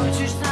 Antes da